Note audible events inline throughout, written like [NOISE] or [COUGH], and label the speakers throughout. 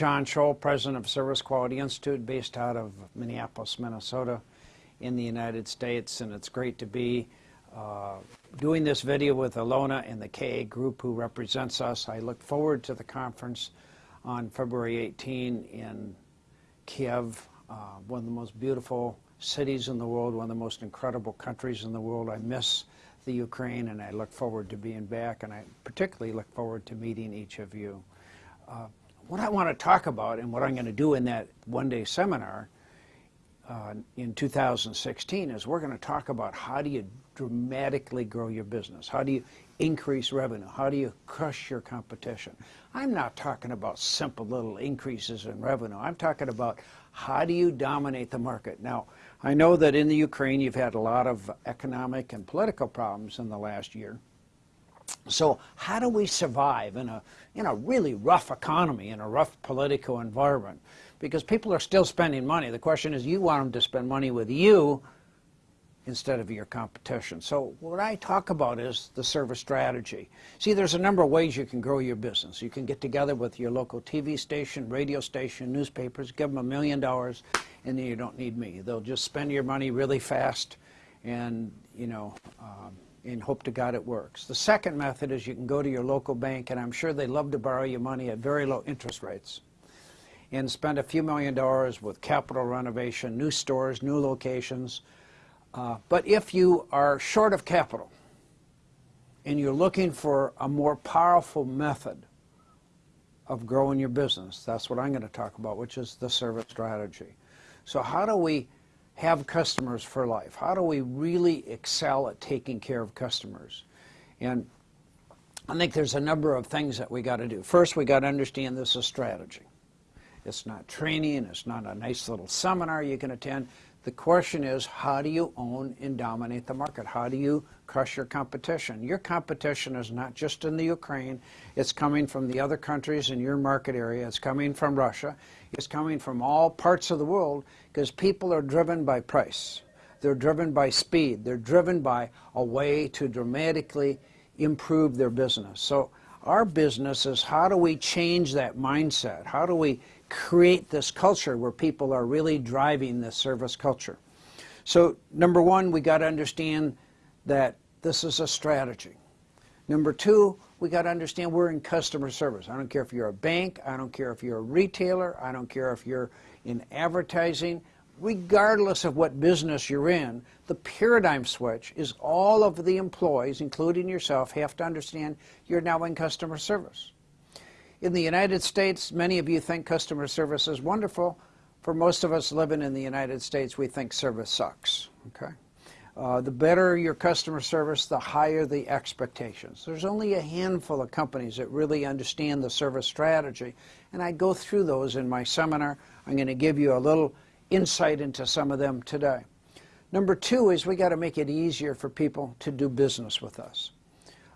Speaker 1: John Tschohl, president of Service Quality Institute, based out of Minneapolis, Minnesota, in the United States, and it's great to be uh, doing this video with Alona and the KA group who represents us. I look forward to the conference on February 18 in Kiev, uh, one of the most beautiful cities in the world, one of the most incredible countries in the world. I miss the Ukraine, and I look forward to being back, and I particularly look forward to meeting each of you. Uh, what I want to talk about and what I'm going to do in that one-day seminar uh, in 2016 is we're going to talk about how do you dramatically grow your business? How do you increase revenue? How do you crush your competition? I'm not talking about simple little increases in revenue. I'm talking about how do you dominate the market? Now, I know that in the Ukraine you've had a lot of economic and political problems in the last year. So how do we survive in a, in a really rough economy, in a rough political environment? Because people are still spending money. The question is, you want them to spend money with you instead of your competition. So what I talk about is the service strategy. See, there's a number of ways you can grow your business. You can get together with your local TV station, radio station, newspapers, give them a million dollars, and then you don't need me. They'll just spend your money really fast, and, you know, um, and hope to God it works. The second method is you can go to your local bank, and I'm sure they love to borrow you money at very low interest rates, and spend a few million dollars with capital renovation, new stores, new locations. Uh, but if you are short of capital, and you're looking for a more powerful method of growing your business, that's what I'm going to talk about, which is the service strategy. So how do we have customers for life? How do we really excel at taking care of customers? And I think there's a number of things that we got to do. First, we got to understand this is strategy. It's not training. It's not a nice little seminar you can attend. The question is, how do you own and dominate the market? How do you crush your competition? Your competition is not just in the Ukraine. It's coming from the other countries in your market area. It's coming from Russia. It's coming from all parts of the world because people are driven by price. They're driven by speed. They're driven by a way to dramatically improve their business. So our business is how do we change that mindset? How do we create this culture where people are really driving this service culture. So number one, we got to understand that this is a strategy. Number two, we got to understand we're in customer service. I don't care if you're a bank, I don't care if you're a retailer, I don't care if you're in advertising, regardless of what business you're in, the paradigm switch is all of the employees, including yourself, have to understand you're now in customer service. In the United States, many of you think customer service is wonderful. For most of us living in the United States, we think service sucks. Okay, uh, The better your customer service, the higher the expectations. There's only a handful of companies that really understand the service strategy, and I go through those in my seminar. I'm going to give you a little insight into some of them today. Number two is we got to make it easier for people to do business with us.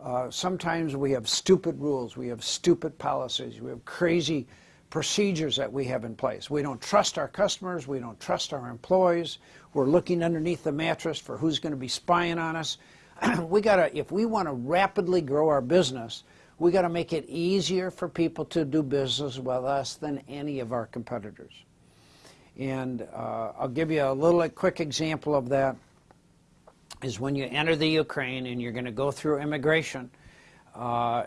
Speaker 1: Uh, sometimes we have stupid rules, we have stupid policies, we have crazy procedures that we have in place. We don't trust our customers, we don't trust our employees, we're looking underneath the mattress for who's going to be spying on us. [CLEARS THROAT] we gotta, if we want to rapidly grow our business, we got to make it easier for people to do business with us than any of our competitors. And uh, I'll give you a little a quick example of that is when you enter the Ukraine and you're going to go through immigration, uh,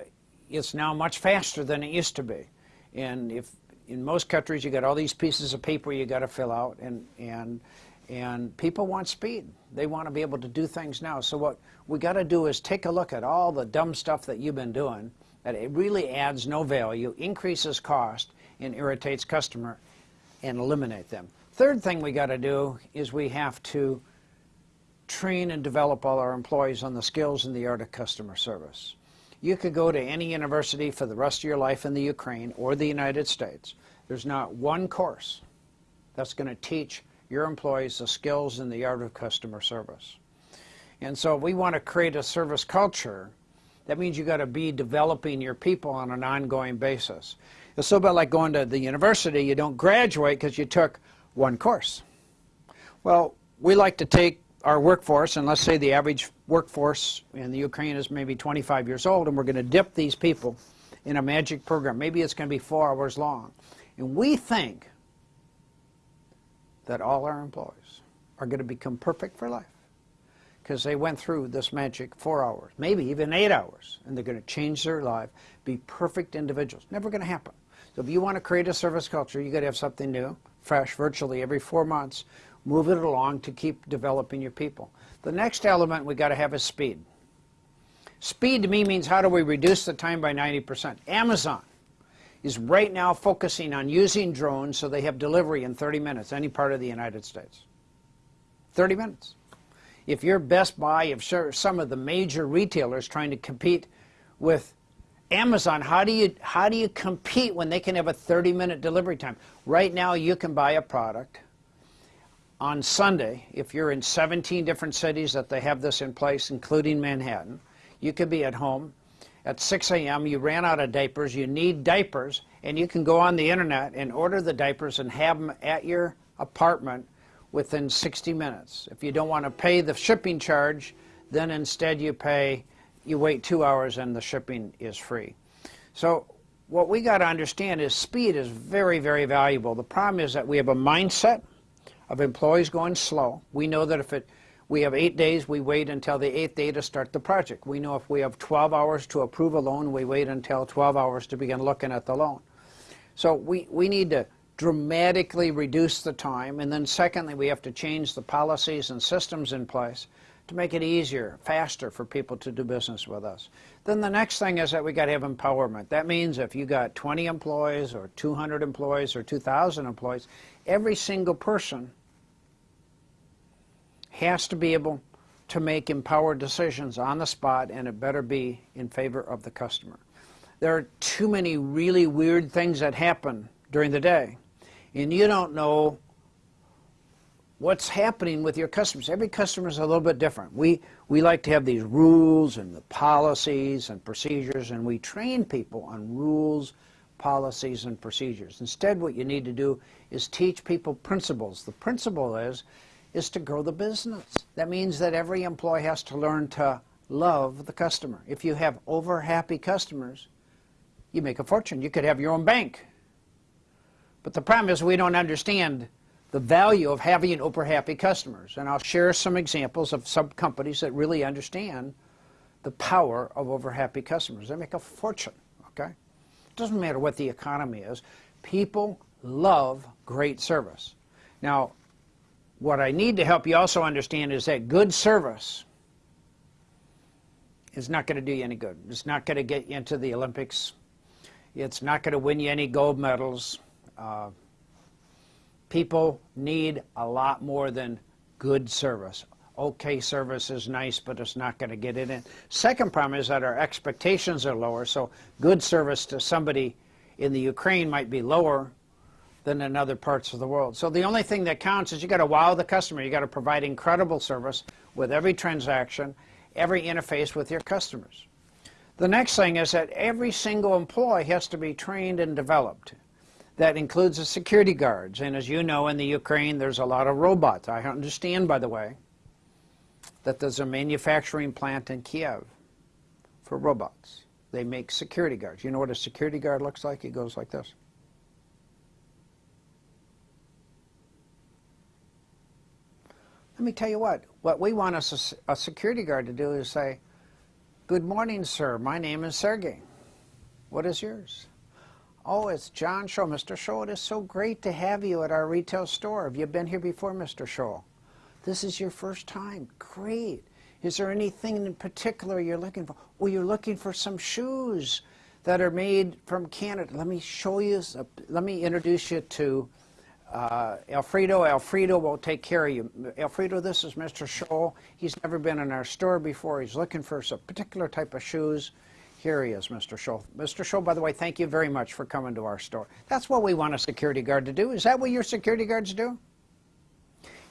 Speaker 1: it's now much faster than it used to be. And if in most countries you got all these pieces of paper you got to fill out, and and and people want speed. They want to be able to do things now. So what we got to do is take a look at all the dumb stuff that you've been doing that it really adds no value, increases cost, and irritates customer, and eliminate them. Third thing we got to do is we have to train and develop all our employees on the skills and the art of customer service. You could go to any university for the rest of your life in the Ukraine or the United States. There's not one course that's going to teach your employees the skills and the art of customer service. And so if we want to create a service culture, that means you've got to be developing your people on an ongoing basis. It's so bit like going to the university, you don't graduate because you took one course. Well, we like to take our workforce, and let's say the average workforce in the Ukraine is maybe 25 years old, and we're going to dip these people in a magic program. Maybe it's going to be four hours long. And we think that all our employees are going to become perfect for life because they went through this magic four hours, maybe even eight hours, and they're going to change their life, be perfect individuals. Never going to happen. So if you want to create a service culture, you got to have something new, fresh, virtually every four months. Move it along to keep developing your people. The next element we got to have is speed. Speed to me means how do we reduce the time by 90%? Amazon is right now focusing on using drones so they have delivery in 30 minutes, any part of the United States. 30 minutes. If you're Best Buy, if some of the major retailers trying to compete with Amazon, how do you how do you compete when they can have a 30-minute delivery time? Right now, you can buy a product on Sunday if you're in 17 different cities that they have this in place, including Manhattan. You could be at home at 6 a.m. You ran out of diapers. You need diapers, and you can go on the internet and order the diapers and have them at your apartment within 60 minutes. If you don't want to pay the shipping charge, then instead you pay, you wait two hours and the shipping is free. So what we got to understand is speed is very, very valuable. The problem is that we have a mindset of employees going slow. We know that if it, we have eight days, we wait until the eighth day to start the project. We know if we have 12 hours to approve a loan, we wait until 12 hours to begin looking at the loan. So we, we need to dramatically reduce the time. And then secondly, we have to change the policies and systems in place to make it easier, faster for people to do business with us. Then the next thing is that we got to have empowerment. That means if you got 20 employees or 200 employees or 2,000 employees, every single person has to be able to make empowered decisions on the spot and it better be in favor of the customer. There are too many really weird things that happen during the day and you don't know what's happening with your customers. Every customer is a little bit different. We, we like to have these rules and the policies and procedures, and we train people on rules, policies, and procedures. Instead, what you need to do is teach people principles. The principle is, is to grow the business. That means that every employee has to learn to love the customer. If you have over happy customers, you make a fortune. You could have your own bank. But the problem is we don't understand the value of having over happy customers. And I'll share some examples of some companies that really understand the power of over happy customers. They make a fortune, okay? It doesn't matter what the economy is. People love great service. Now, what I need to help you also understand is that good service is not going to do you any good. It's not going to get you into the Olympics. It's not going to win you any gold medals. Uh, people need a lot more than good service. Okay service is nice, but it's not going to get it in. Second problem is that our expectations are lower, so good service to somebody in the Ukraine might be lower than in other parts of the world. So the only thing that counts is you got to wow the customer. You got to provide incredible service with every transaction, every interface with your customers. The next thing is that every single employee has to be trained and developed. That includes the security guards. And as you know, in the Ukraine, there's a lot of robots. I understand, by the way, that there's a manufacturing plant in Kiev for robots. They make security guards. You know what a security guard looks like? He goes like this. Let me tell you what, what we want a, a security guard to do is say, good morning, sir. My name is Sergey. What is yours? Oh, it's John Shaw. Mr. Shaw, it is so great to have you at our retail store. Have you been here before, Mr. Shaw? This is your first time. Great. Is there anything in particular you're looking for? Oh, you're looking for some shoes that are made from Canada. Let me show you, let me introduce you to uh, Alfredo. Alfredo will take care of you. Alfredo, this is Mr. Shaw. He's never been in our store before. He's looking for some particular type of shoes. Here he is, Mr. Tschohl. Mr. Tschohl, by the way, thank you very much for coming to our store. That's what we want a security guard to do. Is that what your security guards do?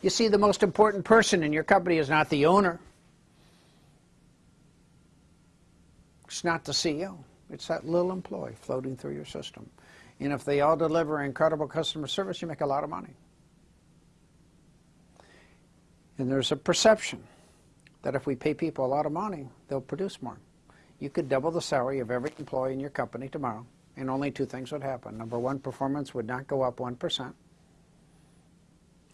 Speaker 1: You see, the most important person in your company is not the owner. It's not the CEO. It's that little employee floating through your system. And if they all deliver incredible customer service, you make a lot of money. And there's a perception that if we pay people a lot of money, they'll produce more. You could double the salary of every employee in your company tomorrow, and only two things would happen. Number one, performance would not go up 1%,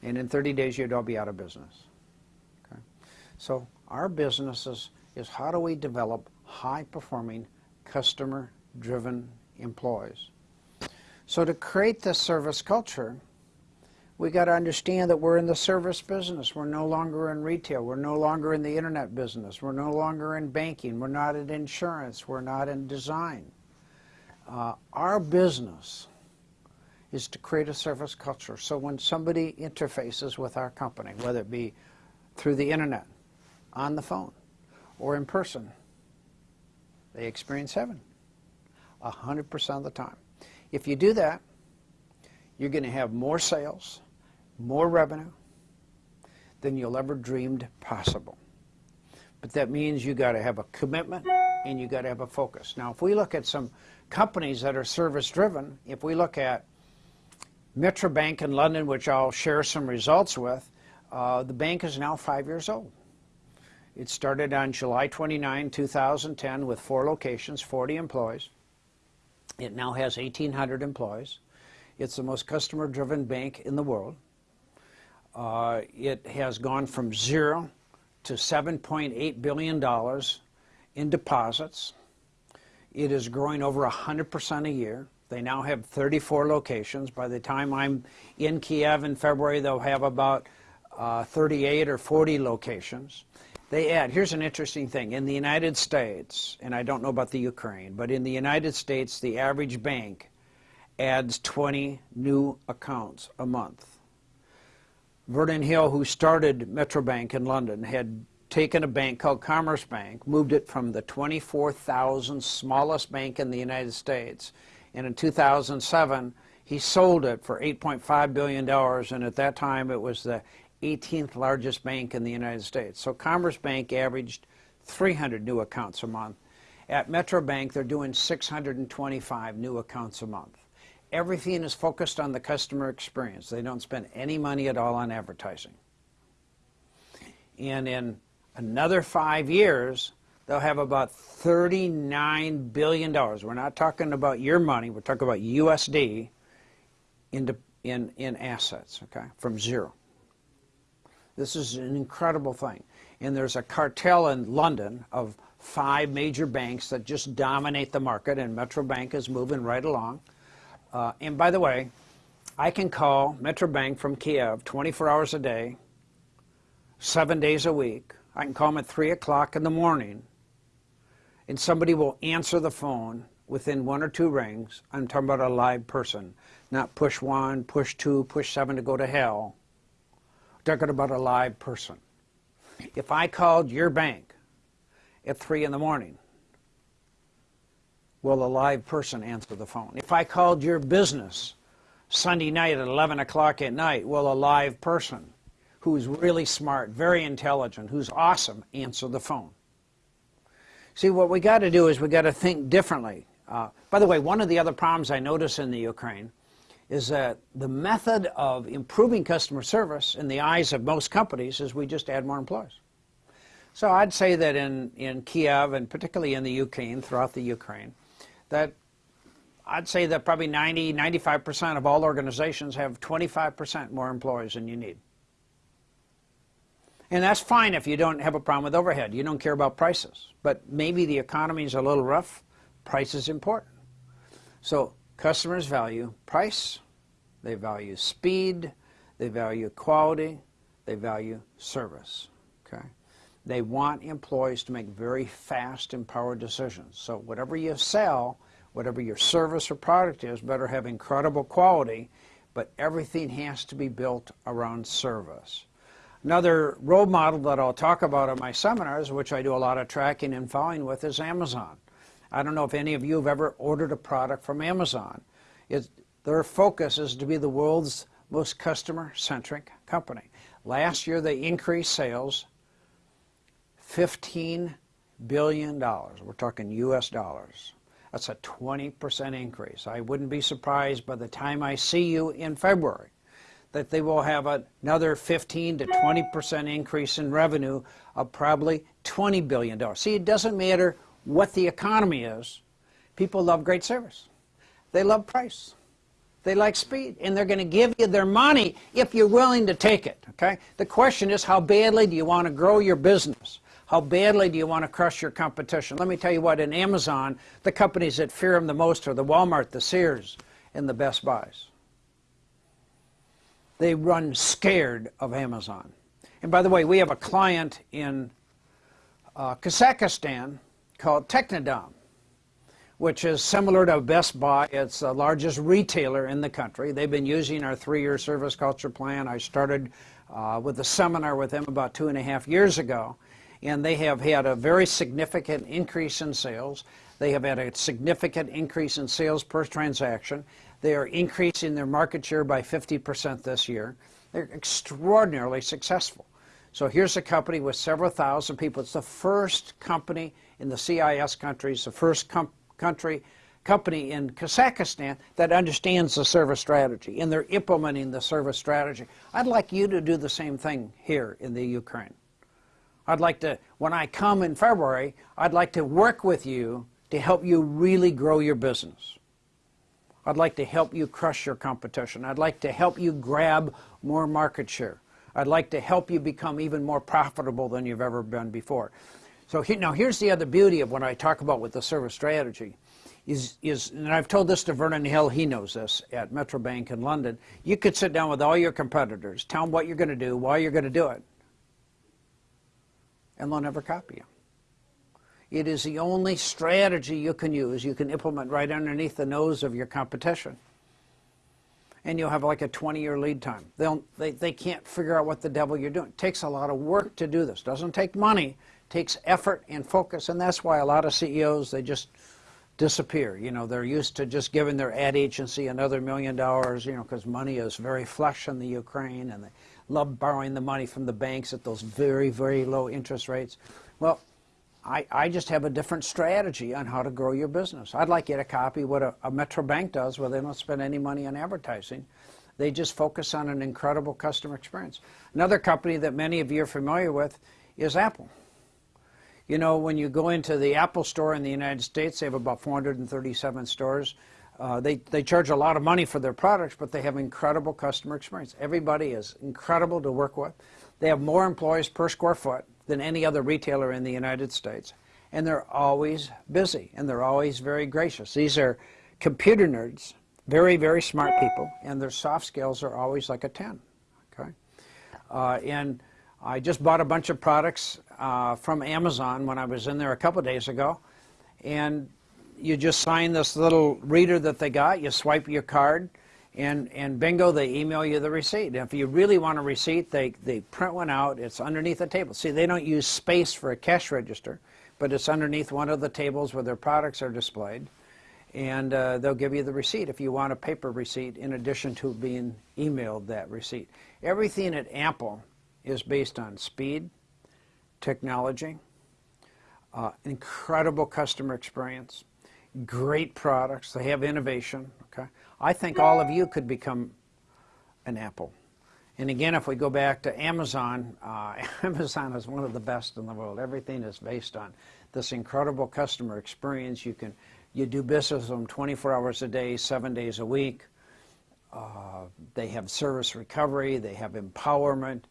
Speaker 1: and in 30 days you'd all be out of business. Okay? So our business is, is how do we develop high-performing, customer-driven employees. So to create this service culture, we got to understand that we're in the service business. We're no longer in retail. We're no longer in the internet business. We're no longer in banking. We're not in insurance. We're not in design. Uh, our business is to create a service culture. So when somebody interfaces with our company, whether it be through the internet, on the phone, or in person, they experience heaven 100% of the time. If you do that, you're going to have more sales, more revenue than you'll ever dreamed possible. But that means you got to have a commitment and you got to have a focus. Now, if we look at some companies that are service driven, if we look at Metro Bank in London, which I'll share some results with, uh, the bank is now five years old. It started on July 29, 2010 with four locations, 40 employees. It now has 1,800 employees. It's the most customer-driven bank in the world. Uh, it has gone from zero to $7.8 billion in deposits. It is growing over 100% a year. They now have 34 locations. By the time I'm in Kiev in February, they'll have about uh, 38 or 40 locations. They add, here's an interesting thing. In the United States, and I don't know about the Ukraine, but in the United States, the average bank adds 20 new accounts a month. Vernon Hill, who started Metrobank in London, had taken a bank called Commerce Bank, moved it from the 24,000 smallest bank in the United States, and in 2007 he sold it for 8.5 billion dollars, and at that time it was the 18th largest bank in the United States. So Commerce Bank averaged 300 new accounts a month. At Metrobank, they're doing 625 new accounts a month everything is focused on the customer experience. They don't spend any money at all on advertising. And in another five years, they'll have about $39 billion. We're not talking about your money, we're talking about USD in, in, in assets, okay, from zero. This is an incredible thing. And there's a cartel in London of five major banks that just dominate the market, and Metro Bank is moving right along. Uh, and by the way, I can call Metrobank from Kiev 24 hours a day, seven days a week. I can call them at 3 o'clock in the morning, and somebody will answer the phone within one or two rings. I'm talking about a live person, not push one, push two, push seven to go to hell. Talking about a live person. If I called your bank at 3 in the morning, will a live person answer the phone? If I called your business Sunday night at 11 o'clock at night, will a live person who's really smart, very intelligent, who's awesome, answer the phone? See, what we got to do is we got to think differently. Uh, by the way, one of the other problems I notice in the Ukraine is that the method of improving customer service in the eyes of most companies is we just add more employees. So I'd say that in, in Kiev and particularly in the Ukraine, throughout the Ukraine, that I'd say that probably 90, 95% of all organizations have 25% more employees than you need. And that's fine if you don't have a problem with overhead. You don't care about prices. But maybe the economy is a little rough. Price is important. So customers value price, they value speed, they value quality, they value service. Okay? They want employees to make very fast, empowered decisions. So whatever you sell, whatever your service or product is, better have incredible quality, but everything has to be built around service. Another role model that I'll talk about in my seminars, which I do a lot of tracking and following with, is Amazon. I don't know if any of you have ever ordered a product from Amazon. Their focus is to be the world's most customer-centric company. Last year they increased sales $15 billion. We're talking U.S. dollars. That's a 20% increase. I wouldn't be surprised by the time I see you in February that they will have another 15 to 20% increase in revenue of probably $20 billion. See, it doesn't matter what the economy is. People love great service. They love price. They like speed, and they're going to give you their money if you're willing to take it, okay? The question is, how badly do you want to grow your business? How badly do you want to crush your competition? Let me tell you what, in Amazon, the companies that fear them the most are the Walmart, the Sears, and the Best Buys. They run scared of Amazon. And by the way, we have a client in uh, Kazakhstan called Technodom which is similar to Best Buy. It's the largest retailer in the country. They've been using our three-year service culture plan. I started uh, with a seminar with them about two and a half years ago, and they have had a very significant increase in sales. They have had a significant increase in sales per transaction. They are increasing their market share by 50% this year. They're extraordinarily successful. So here's a company with several thousand people. It's the first company in the CIS countries, the first company country company in Kazakhstan that understands the service strategy and they're implementing the service strategy. I'd like you to do the same thing here in the Ukraine. I'd like to, when I come in February, I'd like to work with you to help you really grow your business. I'd like to help you crush your competition. I'd like to help you grab more market share. I'd like to help you become even more profitable than you've ever been before. So he, now here's the other beauty of what I talk about with the service strategy. Is, is, and I've told this to Vernon Hill, he knows this, at Metro Bank in London. You could sit down with all your competitors, tell them what you're going to do, why you're going to do it, and they'll never copy you. It is the only strategy you can use, you can implement right underneath the nose of your competition. And you'll have like a 20-year lead time. They'll, they, they can't figure out what the devil you're doing. It takes a lot of work to do this. doesn't take money takes effort and focus, and that's why a lot of CEOs, they just disappear. You know, they're used to just giving their ad agency another million dollars, you know, because money is very flush in the Ukraine, and they love borrowing the money from the banks at those very, very low interest rates. Well, I, I just have a different strategy on how to grow your business. I'd like you to copy what a, a Metro Bank does, where they don't spend any money on advertising. They just focus on an incredible customer experience. Another company that many of you are familiar with is Apple. You know, when you go into the Apple store in the United States, they have about 437 stores. Uh, they, they charge a lot of money for their products, but they have incredible customer experience. Everybody is incredible to work with. They have more employees per square foot than any other retailer in the United States. And they're always busy, and they're always very gracious. These are computer nerds, very, very smart people, and their soft skills are always like a 10. Okay? Uh, and I just bought a bunch of products uh, from Amazon when I was in there a couple days ago. And you just sign this little reader that they got, you swipe your card, and, and bingo, they email you the receipt. And if you really want a receipt, they, they print one out. It's underneath the table. See, they don't use space for a cash register, but it's underneath one of the tables where their products are displayed. And uh, they'll give you the receipt if you want a paper receipt in addition to being emailed that receipt. Everything at Apple is based on speed, technology, uh, incredible customer experience, great products. They have innovation. Okay, I think all of you could become an Apple. And again, if we go back to Amazon, uh, [LAUGHS] Amazon is one of the best in the world. Everything is based on this incredible customer experience. You can you do business with them 24 hours a day, seven days a week. Uh, they have service recovery. They have empowerment.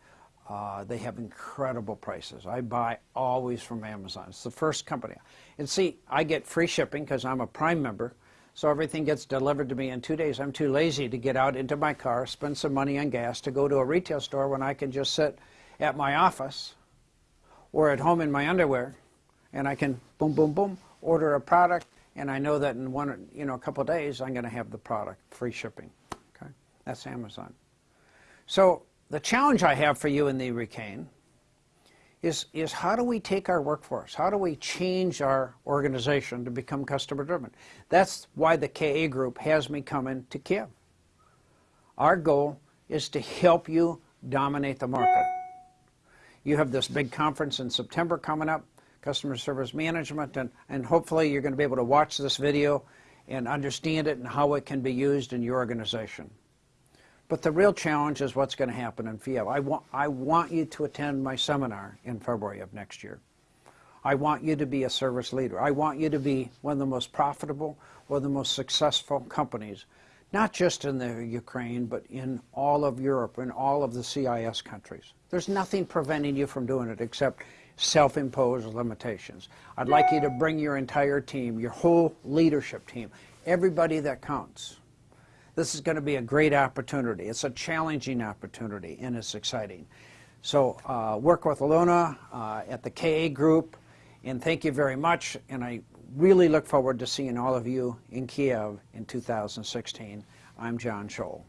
Speaker 1: Uh, they have incredible prices. I buy always from Amazon. It's the first company. And see, I get free shipping because I'm a Prime member, so everything gets delivered to me in two days. I'm too lazy to get out into my car, spend some money on gas to go to a retail store when I can just sit at my office or at home in my underwear and I can boom, boom, boom, order a product and I know that in one, you know, a couple days I'm going to have the product, free shipping. Okay, That's Amazon. So the challenge I have for you in the Ukraine is, is how do we take our workforce? How do we change our organization to become customer driven? That's why the KA group has me coming to Kiev. Our goal is to help you dominate the market. You have this big conference in September coming up, Customer Service Management, and, and hopefully you're going to be able to watch this video and understand it and how it can be used in your organization. But the real challenge is what's going to happen in Kiev. I want, I want you to attend my seminar in February of next year. I want you to be a service leader. I want you to be one of the most profitable or the most successful companies, not just in the Ukraine, but in all of Europe in all of the CIS countries. There's nothing preventing you from doing it except self-imposed limitations. I'd like you to bring your entire team, your whole leadership team, everybody that counts. This is going to be a great opportunity. It's a challenging opportunity, and it's exciting. So uh, work with Alona uh, at the KA Group, and thank you very much. And I really look forward to seeing all of you in Kiev in 2016. I'm John Tschohl.